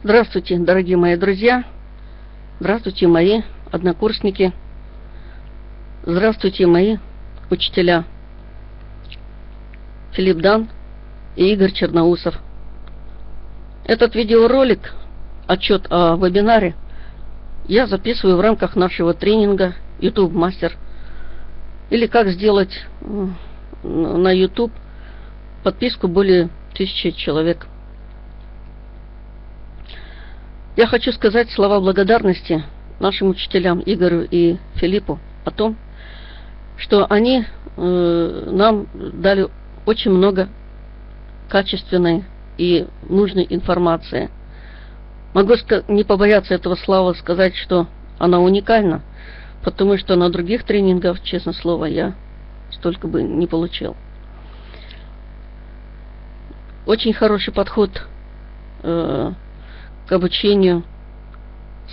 Здравствуйте, дорогие мои друзья. Здравствуйте, мои однокурсники. Здравствуйте, мои учителя. Филипп Дан и Игорь Черноусов. Этот видеоролик, отчет о вебинаре, я записываю в рамках нашего тренинга YouTube Мастер. Или как сделать на YouTube подписку более тысячи человек. Я хочу сказать слова благодарности нашим учителям Игорю и Филиппу о том, что они э, нам дали очень много качественной и нужной информации. Могу не побояться этого слова сказать, что она уникальна, потому что на других тренингах, честно слово, я столько бы не получил. Очень хороший подход э, к обучению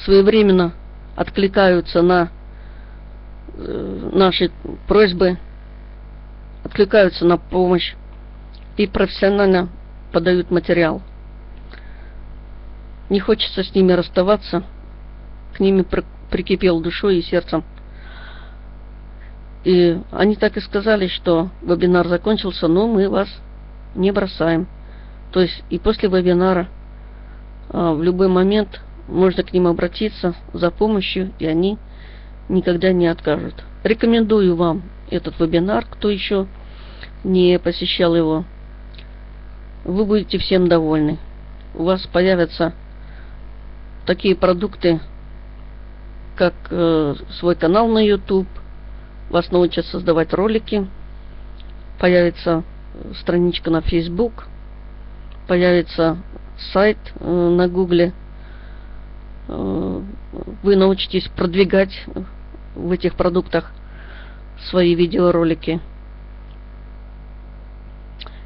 своевременно откликаются на э, наши просьбы, откликаются на помощь и профессионально подают материал. Не хочется с ними расставаться, к ними прикипел душой и сердцем. И они так и сказали, что вебинар закончился, но мы вас не бросаем. То есть и после вебинара в любой момент можно к ним обратиться за помощью, и они никогда не откажут. Рекомендую вам этот вебинар, кто еще не посещал его. Вы будете всем довольны. У вас появятся такие продукты, как э, свой канал на YouTube, вас научат создавать ролики, появится страничка на Facebook, появится сайт э, на Гугле, э, вы научитесь продвигать в этих продуктах свои видеоролики.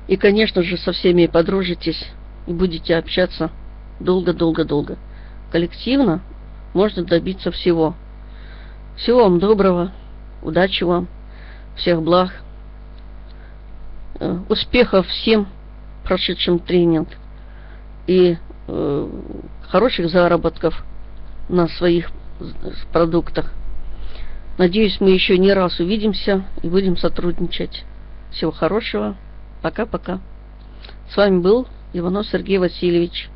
И, конечно же, со всеми подружитесь и будете общаться долго-долго-долго. Коллективно можно добиться всего. Всего вам доброго, удачи вам, всех благ, э, успехов всем прошедшим тренинг и э, хороших заработков на своих продуктах. Надеюсь, мы еще не раз увидимся и будем сотрудничать. Всего хорошего. Пока-пока. С вами был Иванов Сергей Васильевич.